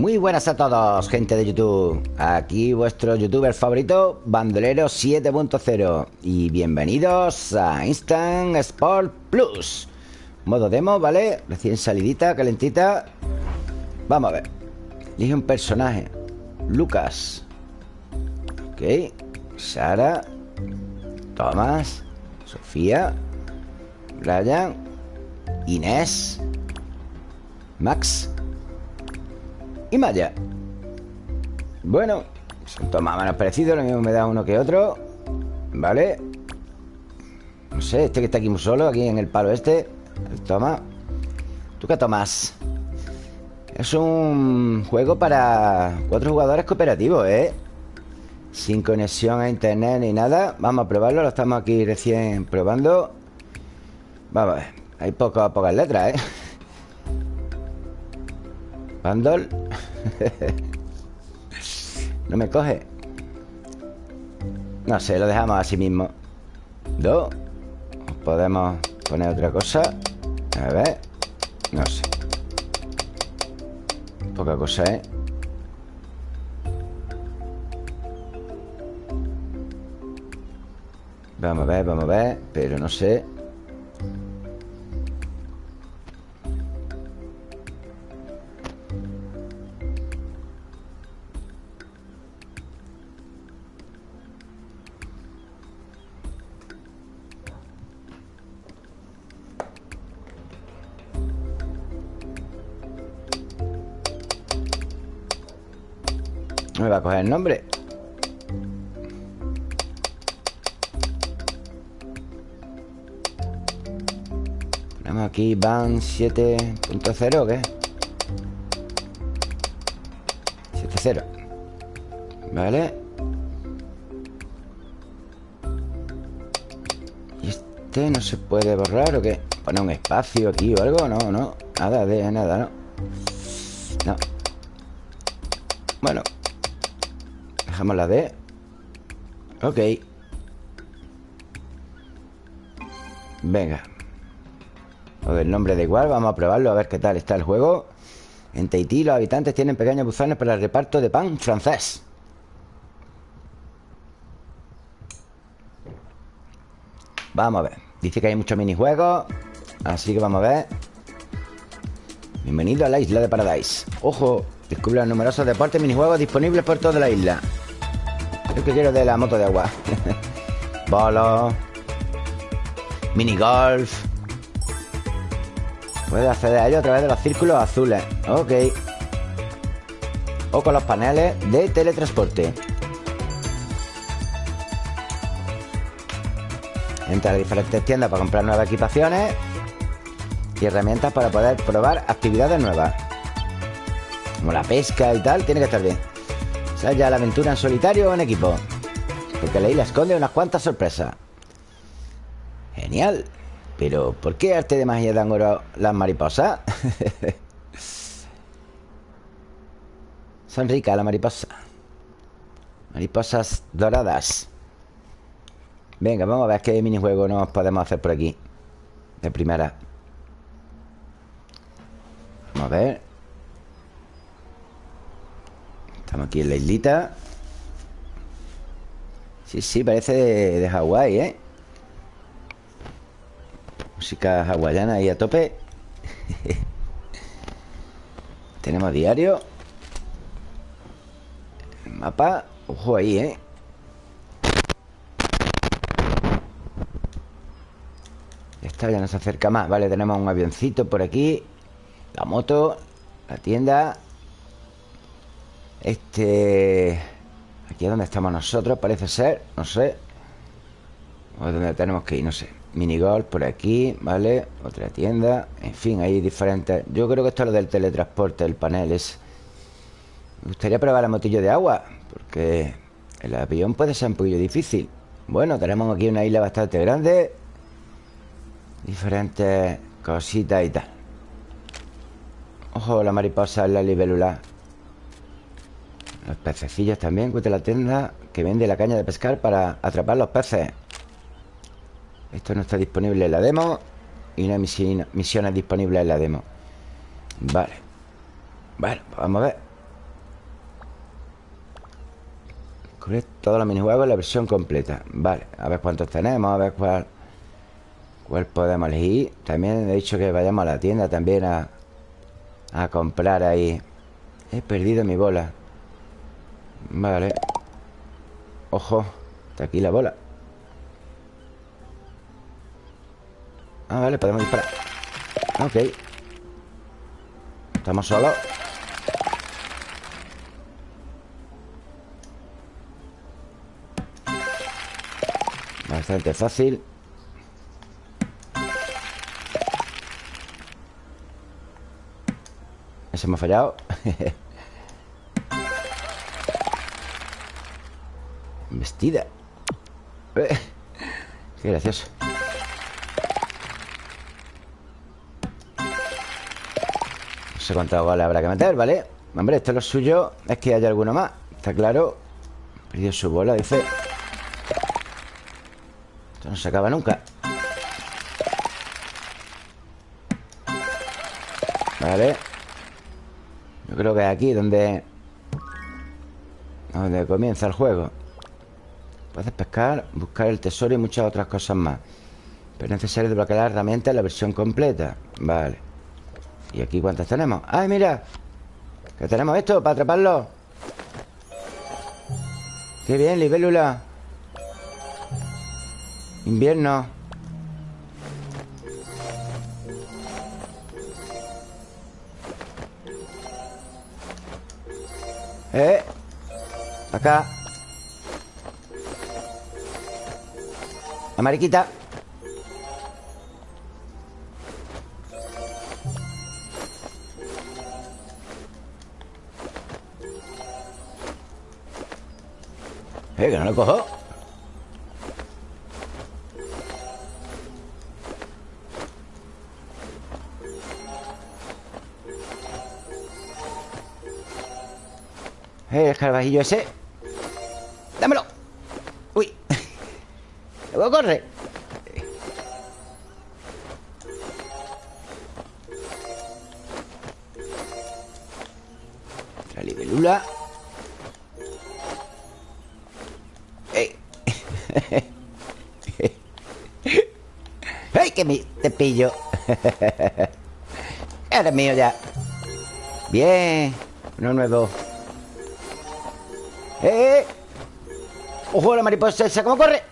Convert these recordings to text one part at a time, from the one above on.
Muy buenas a todos, gente de YouTube. Aquí vuestro youtuber favorito, Bandolero 7.0. Y bienvenidos a Instant Sport Plus. Modo demo, ¿vale? Recién salidita, calentita. Vamos a ver. Elige un personaje. Lucas. Ok. Sara. Tomás. Sofía. Brian. Inés. Max y Maya Bueno, son todos más menos parecidos Lo mismo me da uno que otro Vale No sé, este que está aquí muy solo Aquí en el palo este Toma ¿Tú qué tomas? Es un juego para cuatro jugadores cooperativos, ¿eh? Sin conexión a internet ni nada Vamos a probarlo, lo estamos aquí recién probando Vamos a ver Hay pocas, pocas letras, ¿eh? Bundle No me coge. No sé, lo dejamos así mismo. Dos Podemos poner otra cosa. A ver. No sé. Poca cosa, ¿eh? Vamos a ver, vamos a ver Pero no sé coger el nombre Ponemos aquí van 7.0 ¿o qué? 7.0 Vale ¿Y este no se puede borrar o qué? ¿Poner un espacio aquí o algo? No, no Nada de nada, ¿no? No Bueno Dejamos la D. Ok. Venga. O del nombre da igual Vamos a probarlo a ver qué tal está el juego. En Tahití los habitantes tienen pequeños buzones Para el reparto de pan francés. Vamos a ver. Dice que hay muchos minijuegos Así que vamos a ver. Bienvenido a la isla de Paradise. Ojo, descubre los numerosos deportes minijuegos disponibles por toda la isla yo que quiero de la moto de agua. Bolo. Mini golf. Puedes acceder a ello a través de los círculos azules. Ok. O con los paneles de teletransporte. Entra a diferentes tiendas para comprar nuevas equipaciones y herramientas para poder probar actividades nuevas. Como la pesca y tal, tiene que estar bien ya la aventura en solitario o en equipo. Porque la isla esconde unas cuantas sorpresas. Genial. Pero, ¿por qué arte de magia dan oro las mariposas? Son ricas las mariposas. Mariposas doradas. Venga, vamos a ver qué minijuego nos podemos hacer por aquí. De primera. Vamos a ver Estamos aquí en la islita. Sí, sí, parece de, Hawái, ¿eh? Música hawaiana ahí a tope. Tenemos diario. El mapa. Ojo ahí, ¿eh? Esta ya nos acerca más. Vale, tenemos un avioncito por aquí. La moto. La tienda este... Aquí es donde estamos nosotros, parece ser No sé. O es donde tenemos que ir, no sé. Minigolf por aquí, ¿vale? Otra tienda En fin, hay diferentes. Yo creo que esto es lo del teletransporte, el panel es. Me gustaría probar el motillo de agua Porque el avión puede ser un poquillo difícil. Bueno, tenemos aquí una isla bastante grande. Diferentes cositas y tal. Ojo, la mariposa en la libélula los pececillos también. Encuentra la tienda que vende la caña de pescar para atrapar los peces. Esto no está disponible en la demo. Y una misión, misiones disponibles en la demo. Vale. Bueno, pues vamos a ver. Descubrir todos los minijuegos en la versión completa. Vale, a ver cuántos tenemos, a ver cuál, cuál podemos elegir. También he dicho que vayamos a la tienda también a, a comprar ahí. He perdido mi bola. Vale. Ojo Está aquí la bola. Ah, vale, podemos disparar. Ok. Estamos solos. Bastante fácil. Ese hemos fallado Vestida. Eh, Qué gracioso. No sé cuántas goles habrá que meter, ¿vale? Hombre, esto es lo suyo Es que haya alguno más Está claro. Perdió su bola, dice. Esto no se acaba nunca. Vale. Yo creo que es aquí donde Donde comienza el juego Puedes pescar, buscar el tesoro y muchas otras cosas más Pero es necesario desbloquear la herramienta en la versión completa Vale ¿Y aquí cuántas tenemos? ¡Ay, mira! Que tenemos esto para atraparlo ¡Qué bien, libélula! Invierno ¡Eh! Acá La mariquita. Eh, que no lo cojo. Eh, el escarabajillo ese. Dámelo Luego corre La libélula ¡Ey! ¡Ay, que me, te pillo! Eres mío ya Bien Uno nuevo ¡Eh! ¡Ojo la mariposa esa! ¿Cómo corre?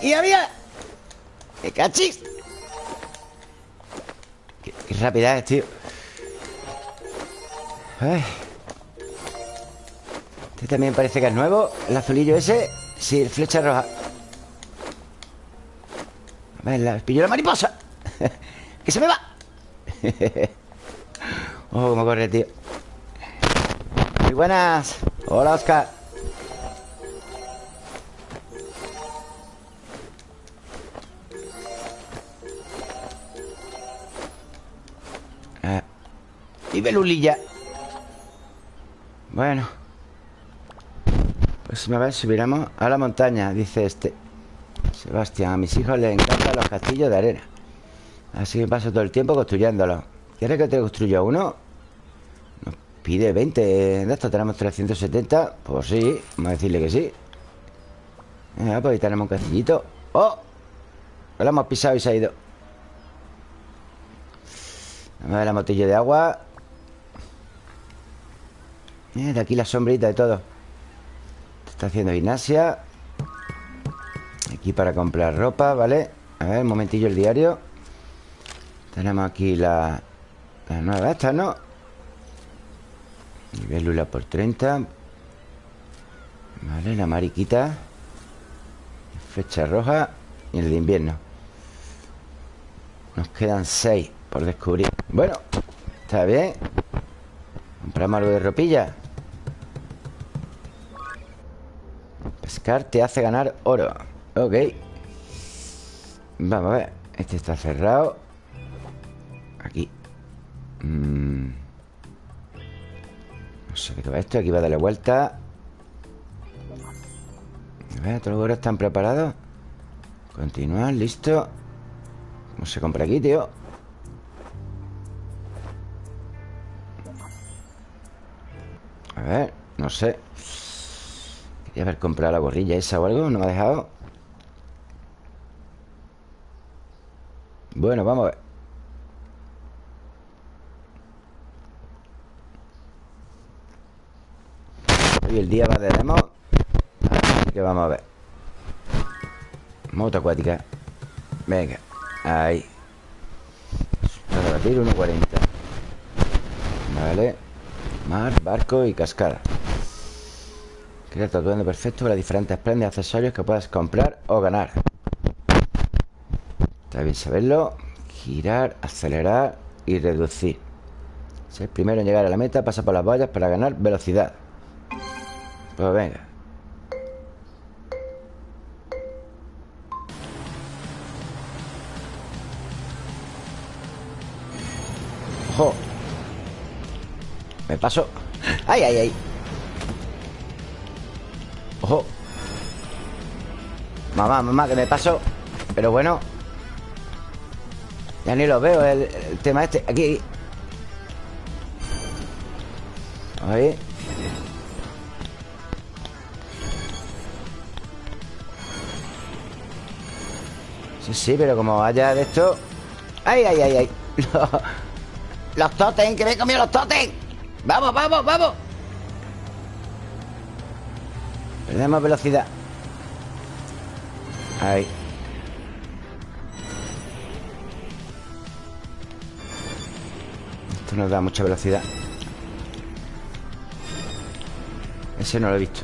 ¡Y había! ¡Qué cachis! Qué, qué rápida es, tío. Este también parece que es nuevo El azulillo ese Sí, el flecha roja A ver, la, pillo la mariposa ¡Que se me va! oh, cómo corre, tío Muy buenas Hola, Oscar Y Belulilla Bueno. Pues a ver, subiremos a la montaña Dice este. Sebastián, a mis hijos les encantan los castillos de arena. Así que paso todo el tiempo construyéndolos. ¿Quieres que te construya uno? Nos pide 20 de estos. Tenemos 370 Pues sí, vamos a decirle que sí. Pues ahí tenemos un castillito ¡Oh! Lo hemos pisado y se ha ido. Vamos a ver la motilla de agua De aquí la sombrita de todo. Está haciendo gimnasia Aquí para comprar ropa, ¿vale? A ver, un momentillo el diario. Tenemos aquí la, la nueva esta, ¿no? Nivel por 30 Vale, la mariquita. Fecha roja. Y el de invierno. Nos quedan 6 por descubrir. Bueno, está bien Compramos algo de ropilla Pescar te hace ganar oro. Ok. Vamos a ver. Este está cerrado. Aquí. Mm. No sé qué va esto. Aquí va a darle vuelta. A ver, todos los oro están preparados Continuar, listo. ¿Cómo se compra aquí, tío? A ver, no sé. Quería haber comprado la gorrilla esa o algo No me ha dejado Bueno, vamos a ver. Hoy el día va de demo. Así que vamos a ver. Moto acuática. Venga, ahí. Para batir 1.40 Vale Mar, barco y cascada. Crea tatuando perfecto para diferentes prendas y accesorios que puedas comprar o ganar. Está bien saberlo. Girar, acelerar y reducir. Ser primero en llegar a la meta Pasa por las vallas para ganar velocidad. Pues venga Me paso ¡Ay, ay, ay! ¡Ojo! Mamá, mamá, que me paso Pero bueno Ya ni lo veo el, tema este Aquí Ahí Sí, sí, pero como vaya de esto ¡Ay, ay, ay, ay! ¡Los totem! ¡Que me he comido los totem! ¡Vamos, vamos, vamos! Perdemos velocidad. Ahí. Esto nos da mucha velocidad. Ese no lo he visto.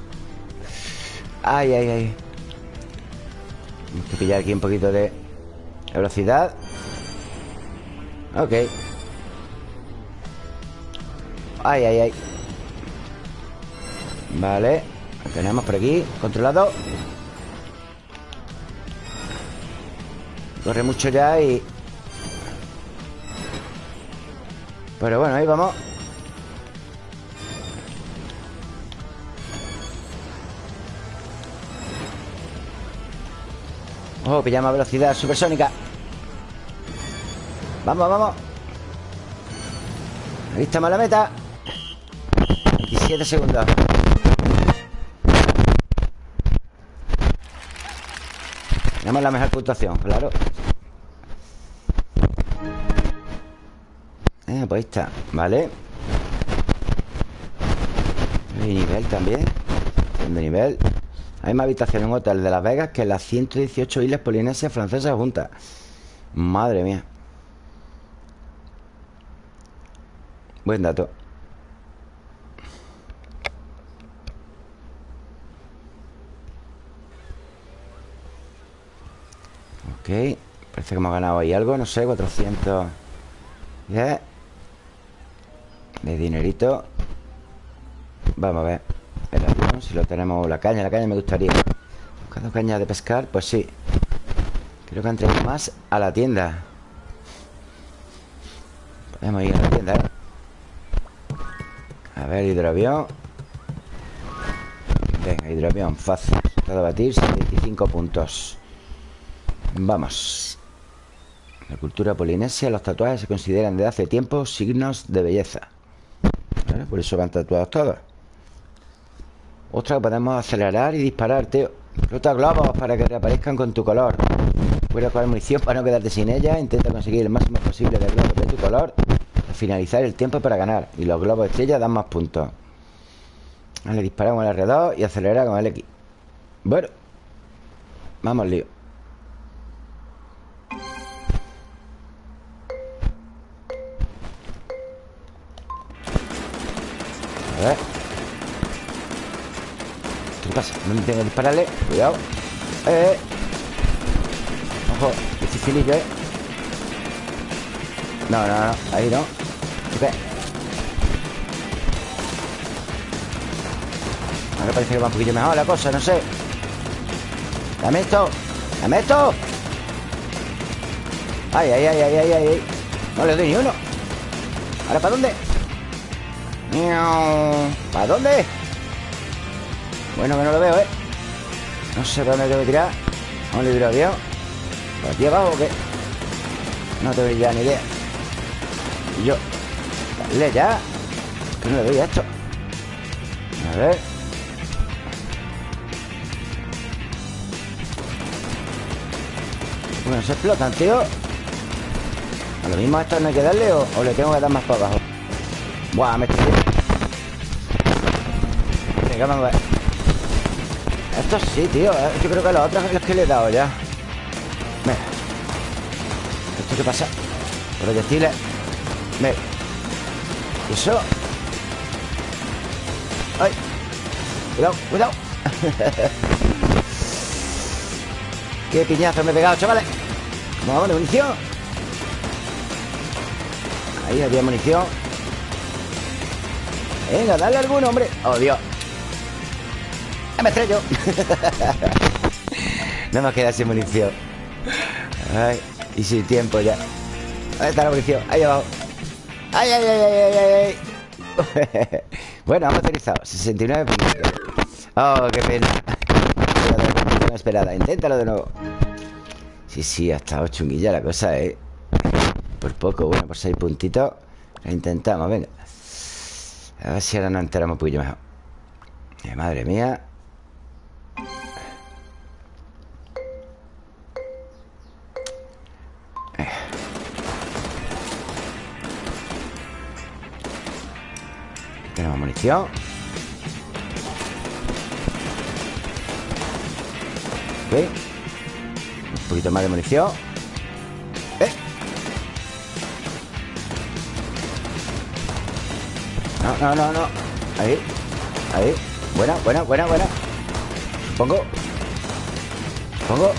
Ay, ay, ay. Tenemos que pillar aquí un poquito de velocidad. Ok Ay, ay, ay. Vale. Lo tenemos por aquí Controlado. Corre mucho ya y... Pero bueno, ahí vamos. Oh, pillamos velocidad supersónica. Vamos, vamos Ahí estamos la meta 17 segundos. Tenemos la mejor puntuación, claro. Eh, Pues está, vale Y nivel también De nivel. Hay más habitaciones en un hotel de Las Vegas Que las 118 islas polinesias francesas juntas. Madre mía. Buen dato Parece que hemos ganado ahí algo No sé, 400 De dinerito. Vamos a ver. El avión, si lo tenemos La caña, la caña me gustaría. Buscando caña de pescar, pues sí. Creo que han traído más a la tienda. Podemos ir a la tienda, ¿eh? A ver, hidroavión. Venga, hidroavión, fácil. Cada batir, 75 puntos Vamos. La cultura polinesia Los tatuajes se consideran desde hace tiempo Signos de belleza. Por eso van tatuados todos. Otra, podemos acelerar y disparar, tío Flota globos para que reaparezcan con tu color. Puedes coger munición para no quedarte sin ella Intenta conseguir el máximo posible de globos de tu color. Al finalizar el tiempo para ganar. Y los globos estrella dan más puntos. Vale, disparamos el R2 y acelerar con el X Bueno Vamos, lío A ver. ¿Qué pasa? No tengo que dispararle. Cuidado. Eh. Ojo Dificilillo, eh. No, no, no. Ahí no. Ok. Ahora parece que va un poquillo mejor la cosa No sé. Dame esto. Dame esto. Ay, ay, ay, ay, ay, ay. No le doy ni uno. ¿Ahora para dónde? ¿Para dónde? Bueno, que no lo veo, ¿eh? No sé para dónde tengo que tirar. Vamos a librar avión ¿Por aquí abajo o qué? No tengo ya ni idea. Y yo. Dale ya. Que no le doy a esto. A ver. Bueno, se explotan, tío. A lo mismo a esto no hay que darle o, o le tengo que dar más para abajo Buah, me estoy... Venga, vamos a ver. Esto sí, tío ¿eh? Yo creo que los otros los que le he dado ya. Venga. ¿Esto qué pasa? Proyectiles. Venga. ¿Y eso? ¡Ay! Cuidado, cuidado. Qué piñazo me he pegado, chavales. Vamos, de munición. Ahí había munición. Venga, dale alguno, hombre. Oh, Dios Me estrello No me queda sin munición Ay, y sin tiempo ya. ¿Dónde está la munición? Ahí abajo. ¡Ay, ay, ay, ay, ay! ay. bueno, hemos utilizado 69 puntos. Oh, qué pena. No esperada Inténtalo de nuevo. Sí, sí, ha estado chunguilla la cosa, ¿eh? Por poco, bueno, por 6 puntitos Lo intentamos, venga. A ver si ahora nos enteramos un poquillo mejor. Eh, Madre mía Tenemos munición Un poquito más de munición ¿Eh? No, no, no, no. Ahí Ahí. Buena, buena, buena, buena. Pongo. Pongo.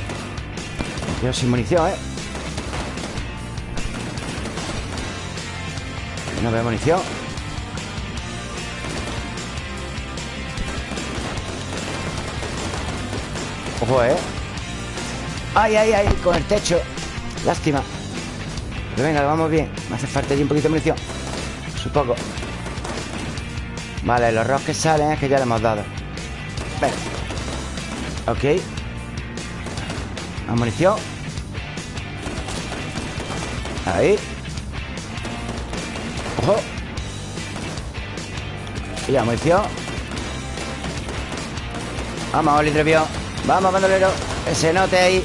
Me sin munición, ¿eh? No veo munición Ojo, ¿eh? ¡Ay, ay, ay! Con el techo. Lástima. Pero venga, lo vamos bien. Me hace falta allí un poquito de munición. Supongo. Vale, los rocks que salen es que ya le hemos dado. Venga. Ok. Más munición Ahí. Ojo. Y la munición Vamos, Oli Vamos, bandolero Que se note ahí.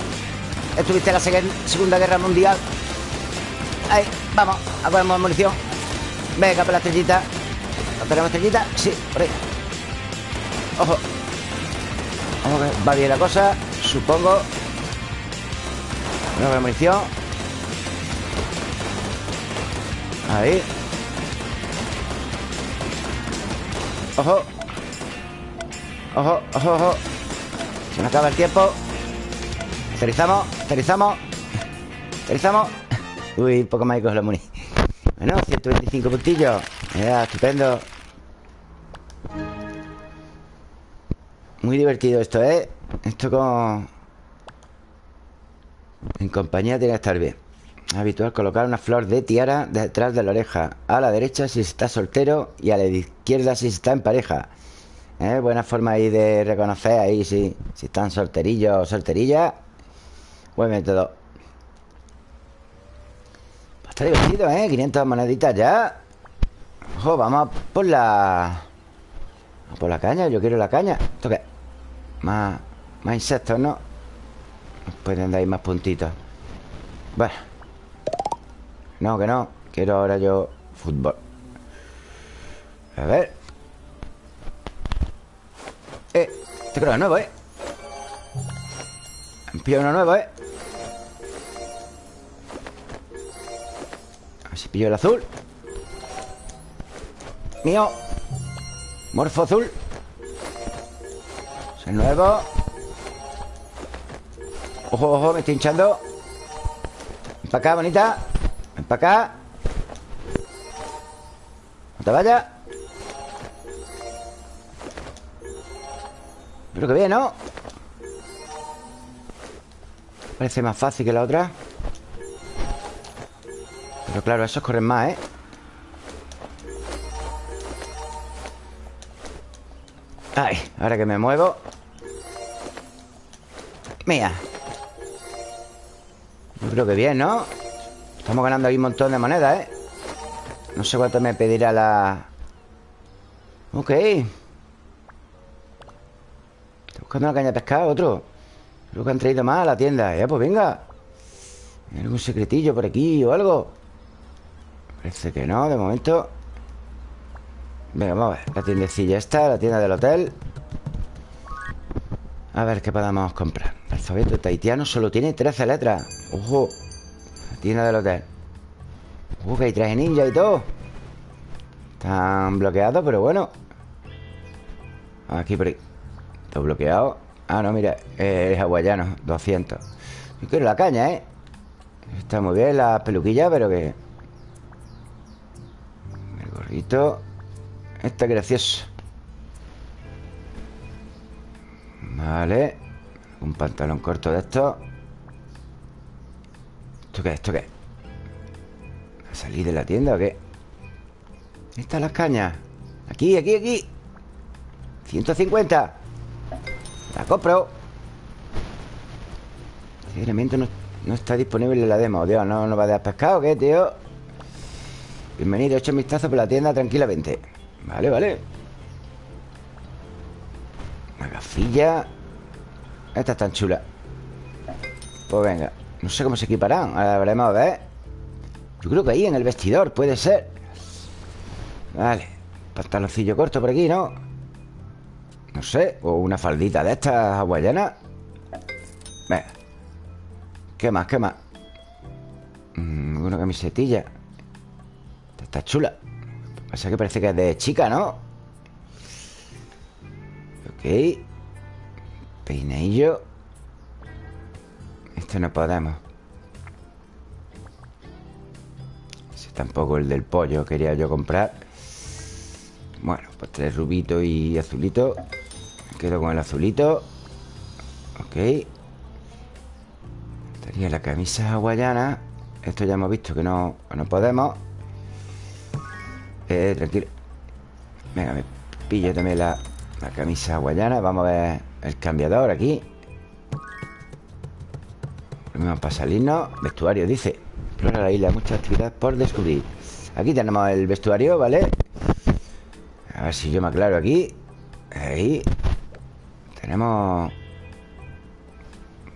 Estuviste en la Segunda Guerra Mundial. Ahí, vamos A poner munición. Venga, para la estrellita. ¿No tenemos estrellita? Sí, por ahí. Ojo. Vamos que va bien la cosa Supongo. Nueva munición. Ahí. Ojo. Ojo, ojo, ojo se me acaba el tiempo. Aterrizamos, aterrizamos. Aterrizamos. Uy, poco más cojo la muni. Bueno, 125 puntillos. Ya, estupendo. Muy divertido esto, ¿eh? Esto con... En compañía tiene que estar bien. Habitual colocar una flor de tiara detrás de la oreja. A la derecha si está soltero Y a la izquierda si está en pareja ¿Eh? Buena forma ahí de reconocer ahí si, si están solterillos o solterillas. Buen método. Pues está divertido, ¿eh? 500 moneditas ya. Ojo, vamos por la... por la caña. Yo quiero la caña. ¿Esto qué? Más, más insectos, ¿no? Pueden dar más puntitos. Bueno. No, que no. Quiero ahora yo fútbol. A ver. Este creo es nuevo, ¿eh? Me uno nuevo, ¿eh? A ver si pillo el azul. Mío. Morfo azul. Es el nuevo. Ojo, ojo, me estoy hinchando. Ven para acá, bonita. Ven para acá No te vayas Creo que bien, ¿no? Parece más fácil que la otra Pero claro, esos corren más, ¿eh? Ay, ahora que me muevo Mía Yo creo que bien, ¿no? Estamos ganando ahí un montón de monedas, ¿eh? No sé cuánto me pedirá la... Ok buscando una caña de pescado, otro. Creo que han traído más a la tienda. Ya, pues venga. ¿Hay algún secretillo por aquí o algo? Parece que no, de momento. Venga, vamos a ver. La tiendecilla esta, la tienda del hotel. A ver qué podamos comprar. El alfabeto taitiano solo tiene 13 letras. Ojo La tienda del hotel. Uh, que hay traje ninja y todo. Están bloqueados, pero bueno. Aquí por ahí Bloqueado Ah, no, mira Es hawaiano 200 Yo quiero la caña, ¿eh? Está muy bien la peluquilla, pero que... El gorrito Está gracioso Vale Un pantalón corto de esto ¿Esto qué? ¿Esto qué? ¿A salir de la tienda o qué? Están las cañas Aquí, aquí, aquí 150 Compro. Elemento no, no, está disponible en la demo Dios, ¿no nos va a dar pescado qué, tío? Bienvenido, hecho un vistazo por la tienda tranquilamente. Vale, vale. Una gafilla Esta es tan chula. Pues venga No sé cómo se equiparán Ahora veremos a ver yo creo que ahí en el vestidor puede ser. Vale Pantaloncillo corto por aquí, ¿no? No sé O una faldita de estas hawaianas. ¿Qué más? ¿Qué más? Mm, una camisetilla. Está chula. Pasa que parece que es de chica, ¿no? Ok. Peinillo. Esto no podemos. Tampoco el del pollo quería yo comprar. Bueno, pues tres rubitos y azulito quedo con el azulito. Ok. Estaría la camisa hawaiana Esto ya hemos visto que no, no podemos. Eh, Tranquilo. Venga, me pillo también la, la camisa hawaiana Vamos a ver el cambiador aquí. Primero para salirnos. Vestuario, dice. Explora la isla, muchas actividades por descubrir. Aquí tenemos el vestuario, ¿vale? A ver si yo me aclaro aquí. Ahí Tenemos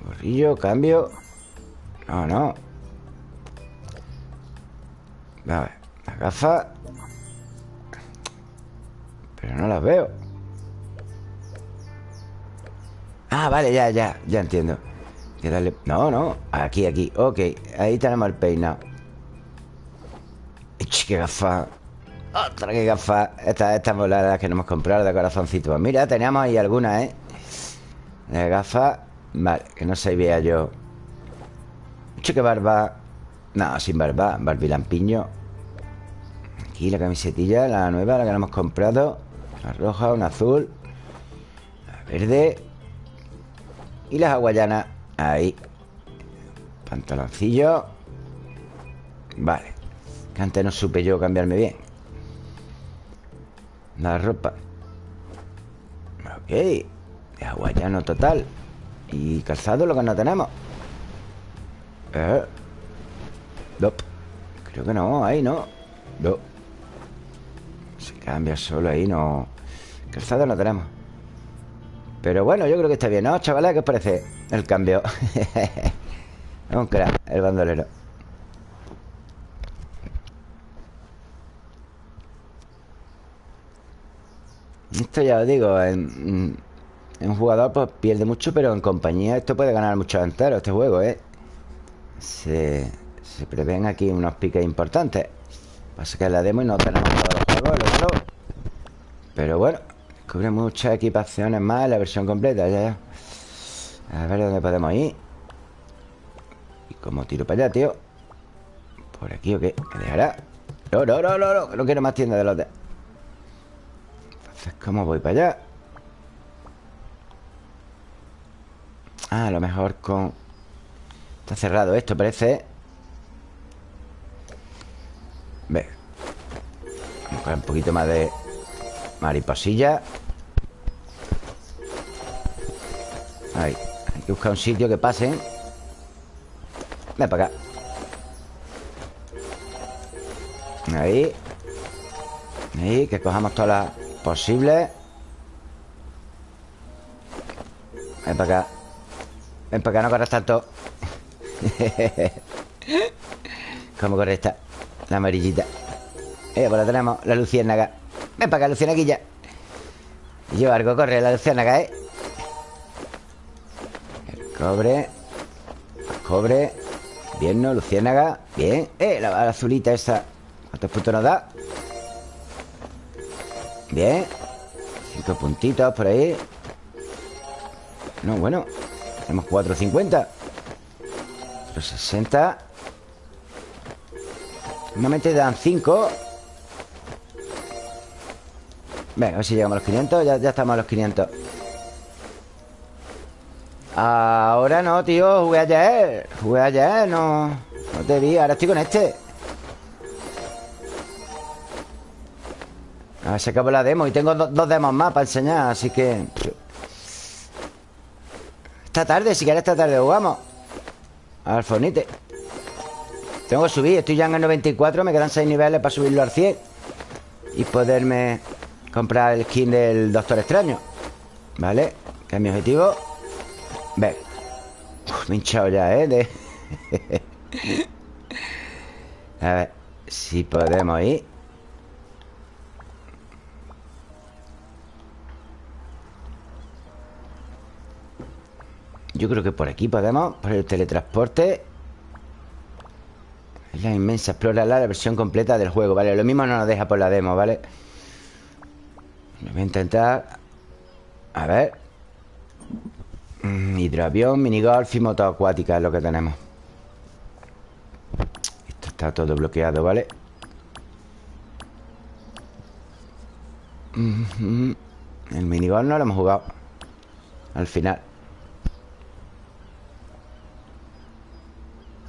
Gorrillo, cambio. No, no. A ver, las gafas Pero no las veo. Ah, vale, ya, ya, ya entiendo. No, no, aquí, aquí. Ok, ahí tenemos el peinado. ¡Qué gafa! ¡Otra que gafa! Estas esta voladas que no hemos comprado de corazoncito. Pues Mira, teníamos ahí algunas, ¿eh? De gafas Vale, que no se vea yo Mucho que barba No, sin barba, barbilampiño Aquí la camisetilla, la nueva, la que hemos comprado. Una roja, una azul La verde Y las hawaianas. Ahí. Pantaloncillo. Vale. Que antes no supe yo cambiarme bien. La ropa. Ok De hawaiano total. Y calzado lo que no tenemos. Eh. Creo que no, ahí no. No Se cambia solo ahí, no. Calzado no tenemos. Pero bueno, yo creo que está bien, ¿no, chavales? ¿Qué os parece el cambio? es un crack, el bandolero. Esto ya os digo, en, un jugador pues pierde mucho, pero en compañía esto puede ganar mucho entero, este juego, ¿eh? Se, se prevén aquí unos piques importantes. Pasa que la demo y no tenemos todos los juegos, el otro. Pero bueno, Cubre muchas equipaciones más la versión completa, ya. A ver dónde podemos ir. ¿Y cómo tiro para allá, tío? ¿Por aquí o qué? ¿Me dejará? No, no, no, no, no, no quiero más tiendas de lotes. Entonces, ¿cómo voy para allá? Ah, a lo mejor con... Está cerrado esto, parece. Ve. Vamos a un poquito más de Mariposilla. Ahí. Hay que buscar un sitio que pasen. Ven para acá. Ahí. Ahí, que cojamos todas las posibles. Ven para acá Ven acá, no corras tanto. ¿Cómo corre esta? La amarillita. Eh, pues la tenemos, la luciérnaga. Ven para acá, luciérnaguilla. Yo algo, corre la luciérnaga, ¿eh? El cobre El cobre. Bien, ¿no? Luciérnaga Bien. Eh, la, la azulita esa. ¿Cuántos puntos nos da? Bien. Cinco puntitos por ahí. No, bueno Tenemos 450 60 Normalmente dan 5 Venga, a ver si llegamos a los 500 Ya, ya estamos a los 500 Ahora no, tío. Jugué ayer. Jugué ayer, no. No te vi, ahora estoy con este. A ver si acabo la demo Y tengo dos demos más para enseñar Así que... Esta tarde, si quieres esta tarde jugamos. Al fornite. Tengo que subir, estoy ya en el 94 Me quedan 6 niveles para subirlo al 100 Y poderme comprar el skin del Doctor Extraño. ¿Vale? Que es mi objetivo. Ve. Me he hinchado ya, ¿eh? A ver Si podemos ir Yo creo que por aquí podemos Por el teletransporte. Es la inmensa Explora la versión completa del juego Vale, lo mismo no nos deja por la demo, ¿vale? Voy a intentar. A ver. Mm, Hidroavión, minigolf y moto acuática Es lo que tenemos. Esto está todo bloqueado, ¿vale? El minigolf no lo hemos jugado. Al final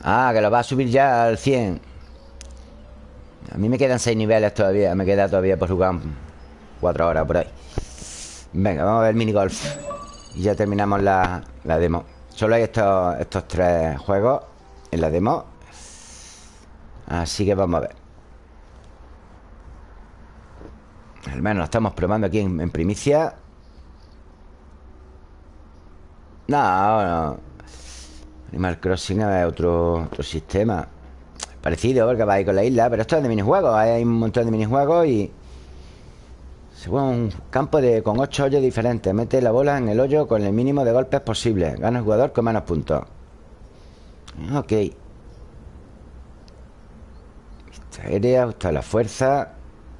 Ah, que lo va a subir ya al 100 A mí me quedan 6 niveles todavía Me queda todavía por jugar 4 horas por ahí. Venga, vamos a ver minigolf. Y ya terminamos la, la demo. Solo hay estos, estos tres juegos En la demo. Así que vamos a ver. Al menos lo estamos probando aquí en, en primicia. No, no Animal Crossing es otro, otro sistema Parecido, porque va ahí con la isla Pero esto es de minijuegos Hay un montón de minijuegos y... Se juega un campo de, con ocho hoyos diferentes. Mete la bola en el hoyo con el mínimo de golpes posible. Gana el jugador con menos puntos. Ok. Vista aérea, gusta la fuerza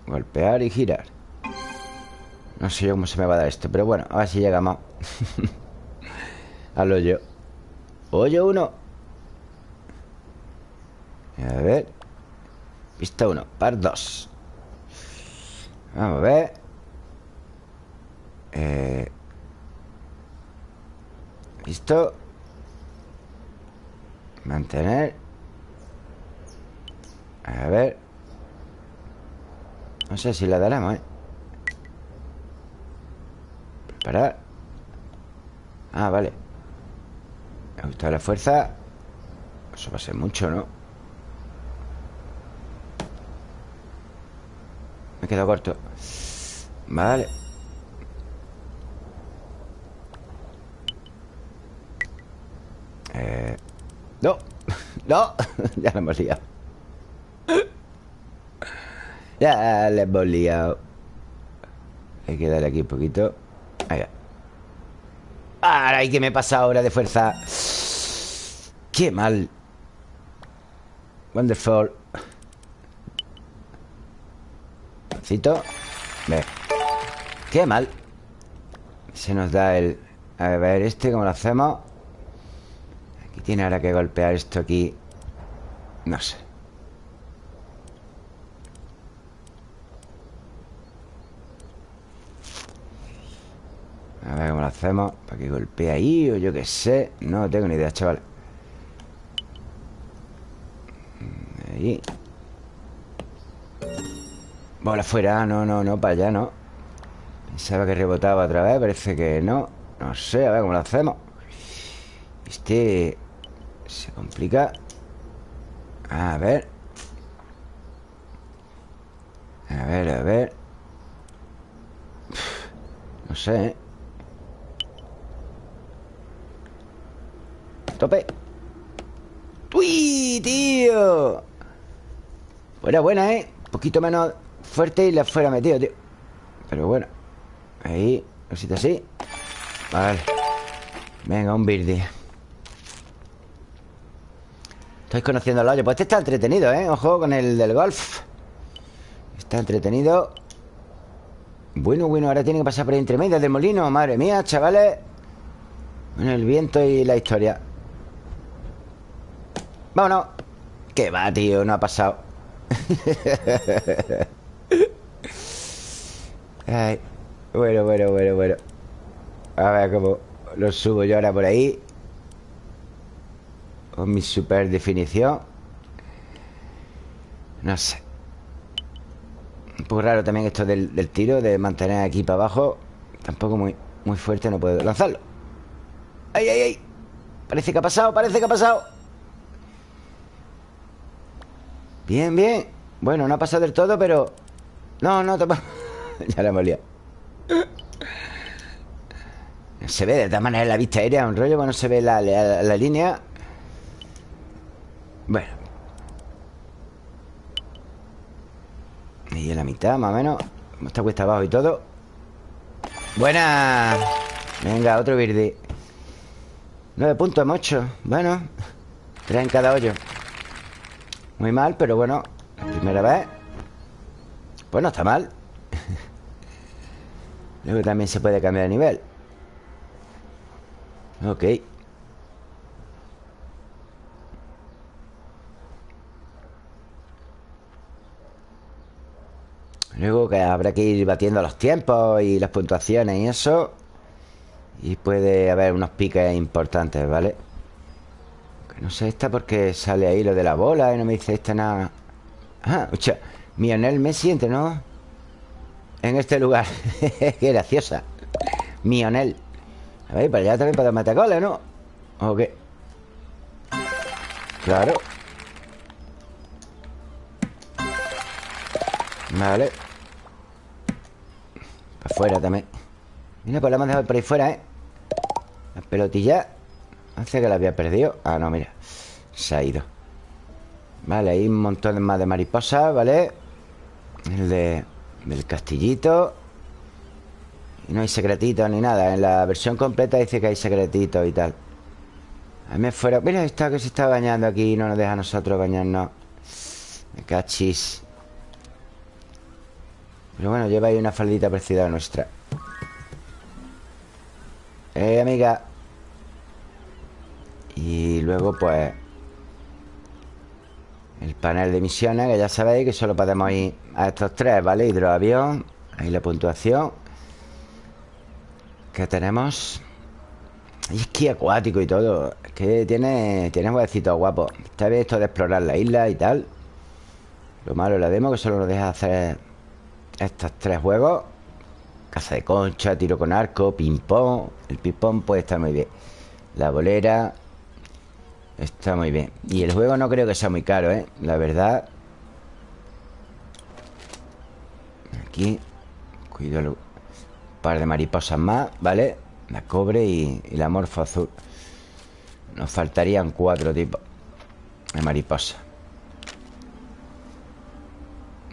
Golpear y girar. No sé yo cómo se me va a dar esto Pero bueno, a ver si llegamos Al hoyo Oye uno. A ver. Pista uno, par dos. Vamos a ver. Eh... Listo. Mantener. A ver. No sé si la daremos, ¿eh? Preparar. Ah, vale gusta la fuerza Eso va a ser mucho, ¿no? Me he quedado corto. Vale. Eh... No. No. Ya lo hemos liado. Ya le hemos liado. Hay que darle aquí un poquito. Ahí va Ay, que me pasa ahora de fuerza Qué mal. Wonderful. Cito. Ve. Qué mal. Se nos da el... A ver, este, ¿cómo lo hacemos? Aquí tiene ahora que golpear esto aquí. No sé A ver cómo lo hacemos Para que golpee ahí o yo qué sé. No tengo ni idea, chaval. Ahí. Bola fuera, no, no, no, para allá, no. Pensaba que rebotaba otra vez Parece que no. No sé, a ver cómo lo hacemos. Este Se complica. A ver. A ver, a ver. No sé, ¿eh? Tope ¡Uy, tío! Buena, buena, ¿eh? Un poquito menos fuerte y le fuera metido, tío. Pero bueno. Ahí, cosita así. Vale. Venga, un birdie Estoy conociendo el hoyo. Pues este está entretenido, ¿eh? Ojo con el del golf. Está entretenido. Bueno, bueno, ahora tiene que pasar por entre del molino. Madre mía, chavales. Bueno, el viento y la historia Vámonos. Que va, tío, no ha pasado. Ay, bueno, bueno, bueno, bueno. A ver cómo lo subo yo ahora por ahí. Con mi super definición. No sé. Un poco raro también esto del, del tiro De mantener aquí para abajo. Tampoco muy, muy fuerte, no puedo lanzarlo. ¡Ay, ay, ay! Parece que ha pasado, parece que ha pasado Bien, bien. Bueno, no ha pasado del todo, pero... No, no, te... ya la hemos liado. Se ve de todas maneras la vista aérea Un rollo, bueno, se ve la, la, línea. Bueno. Y en la mitad, más o menos. Está cuesta abajo y todo. Buena Venga, otro verde Nueve puntos hemos Bueno Tres en cada hoyo Muy mal, pero bueno Primera vez. Pues no está mal. Luego también se puede cambiar de nivel. Ok. Luego que habrá que ir batiendo los tiempos y las puntuaciones y eso. Y puede haber unos piques importantes, ¿vale? No sé esta porque sale ahí lo de la bola y no me dice esta nada Ah, escucha Mionel Messi entre, ¿no? En este lugar Qué graciosa Mionel A ver, para allá también podemos meter goles, ¿no? ¿O qué? Claro Vale Para afuera también Mira, pues la hemos dejado por ahí fuera, ¿eh? La pelotilla Hace que la había perdido. Ah, no, mira. Se ha ido. Vale, hay un montón más de mariposas, ¿vale? El de del castillito. Y no hay secretitos ni nada. En la versión completa dice que hay secretitos y tal. A mí fuera... Mira, está que se está bañando aquí Y no nos deja a nosotros bañarnos. Me cachis. Pero bueno, lleva ahí una faldita parecida a nuestra. Eh, amiga Y luego pues el panel de misiones, que ya sabéis que solo podemos ir a estos tres, ¿vale? Hidroavión, ahí la puntuación. Que tenemos Y esquí acuático y todo. Que tiene, tiene huevecitos guapos. Está bien esto de explorar la isla y tal. Lo malo de la demo que solo nos deja hacer estos tres juegos. Caza de concha, tiro con arco, ping-pong. El ping-pong puede estar muy bien. La bolera Está muy bien Y el juego no creo que sea muy caro, ¿eh? La verdad Aquí Cuidado Un par de mariposas más, ¿vale? La cobre y, la morfo azul Nos faltarían cuatro tipos De mariposa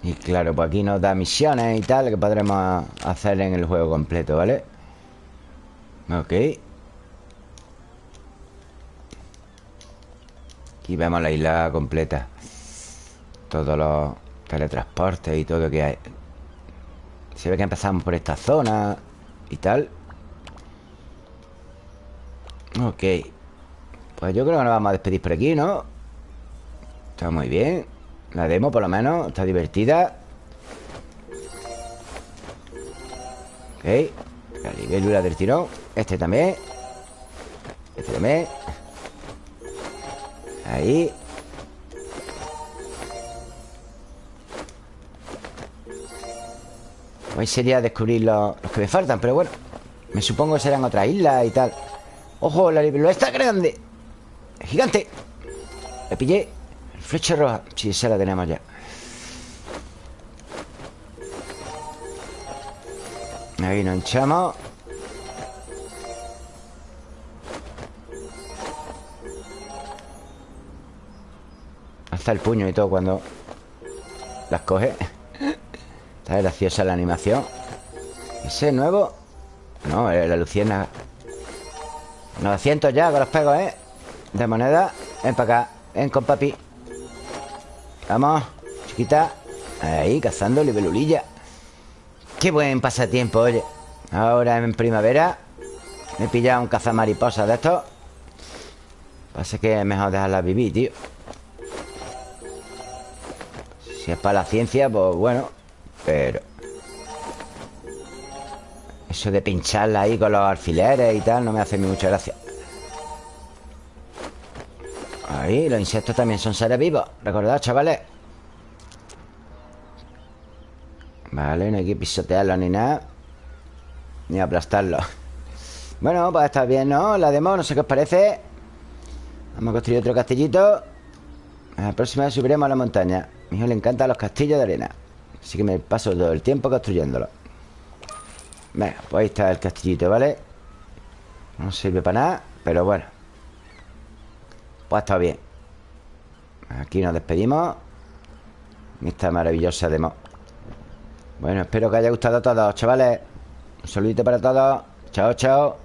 Y claro, pues aquí nos da misiones y tal Que podremos hacer en el juego completo, ¿vale? Ok Aquí vemos la isla completa. Todos los teletransportes y todo que hay. Se ve que empezamos por esta zona Y tal. Ok. Pues yo creo que nos vamos a despedir por aquí, ¿no? Está muy bien. La demo por lo menos Está divertida. Ok. La libélula del tirón. Este también. Este también Ahí. Hoy sería descubrir los, que me faltan Pero bueno Me supongo que serán otras islas y tal. ¡Ojo! La libélula está grande. ¡Gigante! Le pillé Flecha roja. Sí, esa la tenemos ya. Ahí nos hinchamos Hasta el puño y todo cuando las coge. Está graciosa la animación. ¿Ese nuevo? No, la luciérnaga. 900 ya con los pegos, ¿eh? De moneda. Ven para acá. Ven con papi. Vamos, chiquita. Ahí, cazando libelulilla. Qué buen pasatiempo, oye. Ahora en primavera me he pillado un cazamariposa de estos. Pasa que es mejor dejarla vivir, tío. Si es para la ciencia, pues bueno. Pero... Eso de pincharla ahí con los alfileres y tal no me hace mucha gracia. Ahí, los insectos también son seres vivos. Recordad, chavales. Vale, no hay que pisotearlos ni nada. Ni aplastarlos. Bueno, pues está bien, ¿no? La demo, no sé qué os parece. Vamos a construir otro castillito. La próxima subiremos a la montaña. Mi hijo le encantan los castillos de arena. Así que me paso todo el tiempo construyéndolo. Venga, pues ahí está el castillito, ¿vale? No sirve para nada, pero bueno. Pues está bien. Aquí nos despedimos. Esta maravillosa demo. Bueno, espero que haya gustado a todos, chavales. Un saludito para todos. Chao, chao